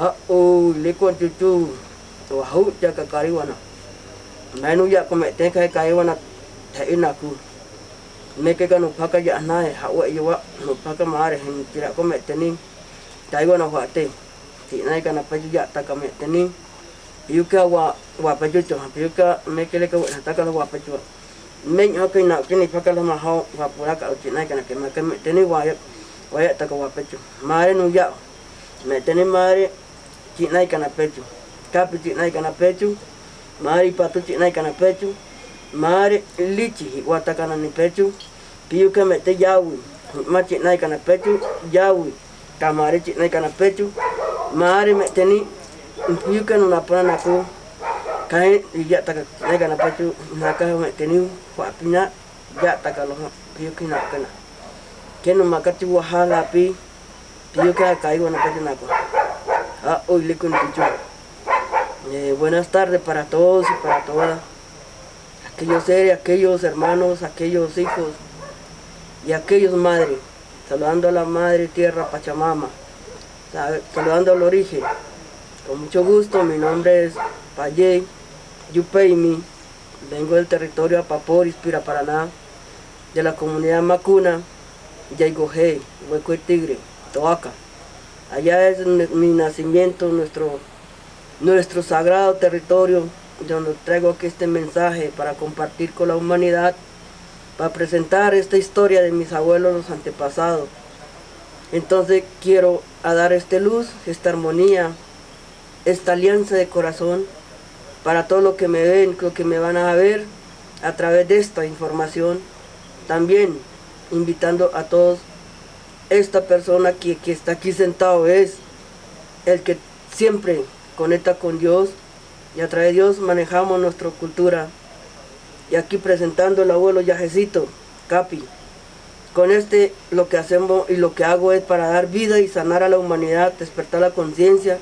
ha'u likwa cucu, to hau ja ka kari mainu ya ko me te kai kai wana ta ina kanu phaka ya anai hawa i wa no phaka mare hin tira ko me te ni. Tai wana wa te. Ti nai kana pa ya ta wa wa pa ju chama piuka me ke le wa ta ka wa na ma hau wa pura ka ti nai kana ke ma ke wa ya wa ya ta wa mare nu ya me mare cik naik kana pecu. Kapi cik naik kana pecu. Mari patu cik naik kana pecu. Mari lici wata kana ni pecu. Piu ka me te jawi. Ma cik naik kana pecu jawi. Kamari cik naik kana pecu. Mari me teni piu ka nuna puna naku. Kai iya taka naik kana pecu. Naka me teni wa pinya ya taka lo piu kina kana. Kenu makati wahala pi. Piu ka kai wana pecu naku. Ah, hoy le contigo. Eh, buenas tardes para todos y para todas. Aquellos seres, aquellos hermanos, aquellos hijos y aquellos madres. Saludando a la madre tierra Pachamama. Saludando al origen. Con mucho gusto, mi nombre es Payé Yupeimi. Vengo del territorio Apaporis, Paraná, de la comunidad Macuna, Yaigoje, Hueco el Tigre, Toaca. Allá es mi nacimiento, nuestro, nuestro sagrado territorio, donde traigo aquí este mensaje para compartir con la humanidad, para presentar esta historia de mis abuelos, los antepasados. Entonces quiero dar esta luz, esta armonía, esta alianza de corazón para todo lo que me ven, lo que me van a ver a través de esta información. También invitando a todos esta persona que, que está aquí sentado es el que siempre conecta con Dios y a través de Dios manejamos nuestra cultura. Y aquí presentando el abuelo Yajecito, Capi. Con este lo que hacemos y lo que hago es para dar vida y sanar a la humanidad, despertar la conciencia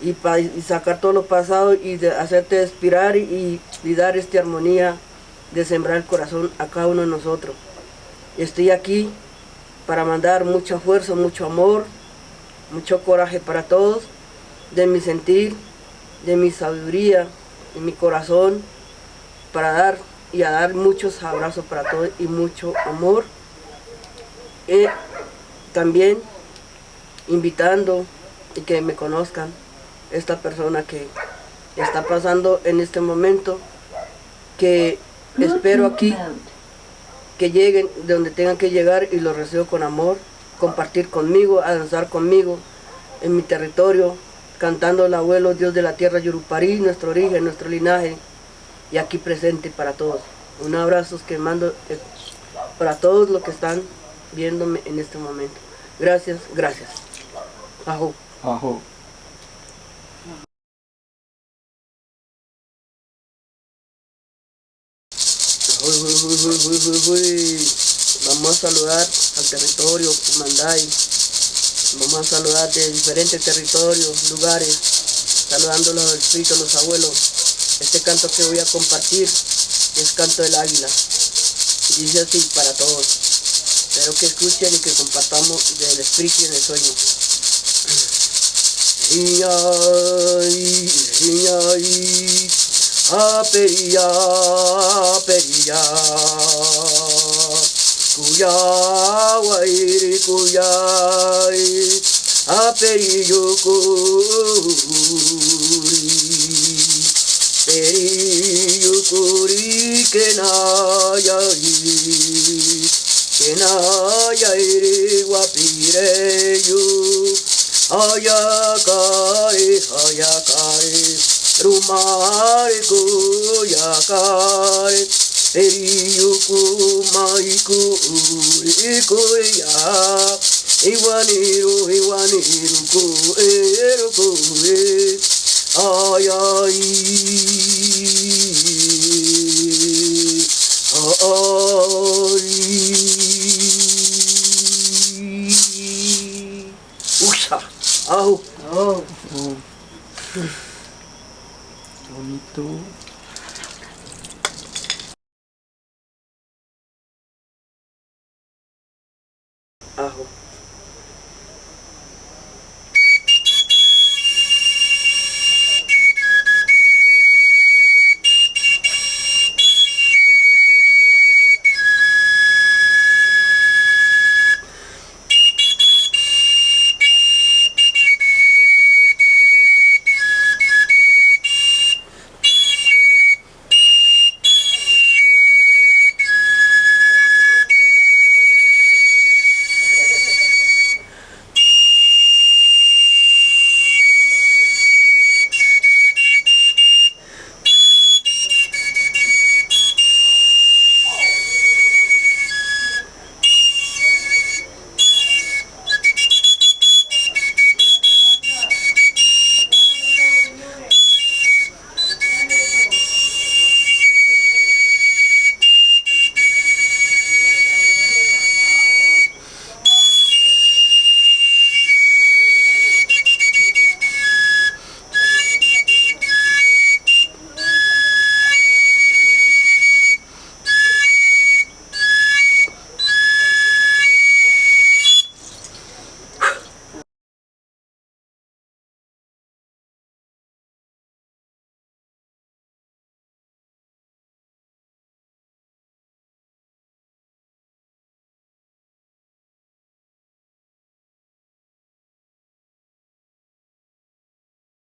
y, y, sacar todo lo pasado y de hacerte expirar y, y, dar esta armonía de sembrar el corazón a cada uno de nosotros. Estoy aquí para mandar mucha fuerza, mucho amor, mucho coraje para todos, de mi sentir, de mi sabiduría, de mi corazón, para dar y a dar muchos abrazos para todos y mucho amor. Y también invitando y que me conozcan esta persona que está pasando en este momento, que espero aquí que lleguen de donde tengan que llegar y los recibo con amor, compartir conmigo, a danzar conmigo en mi territorio, cantando el abuelo Dios de la tierra Yuruparí, nuestro origen, nuestro linaje, y aquí presente para todos. Un abrazo que mando eh, para todos los que están viéndome en este momento. Gracias, gracias. Ajo. Ajo. Vamos a saludar al territorio Manday. Vamos a saludar de diferentes territorios, lugares, saludando a los espíritus, los abuelos. Este canto que voy a compartir es Canto del Águila. Dice así para todos. Espero que escuchen y que compartamos del espíritu y del sueño. Aperiya, aperiya, kuya wairi kuyai, aperiyukuri, periyukuri kenayai, kenayai wapireyu, ayaka rumar koyakar eriyuku maiku urikoya iwaniro iwaniruko eruko e ayai Usha. Oh. Oh. Fournito. Ah,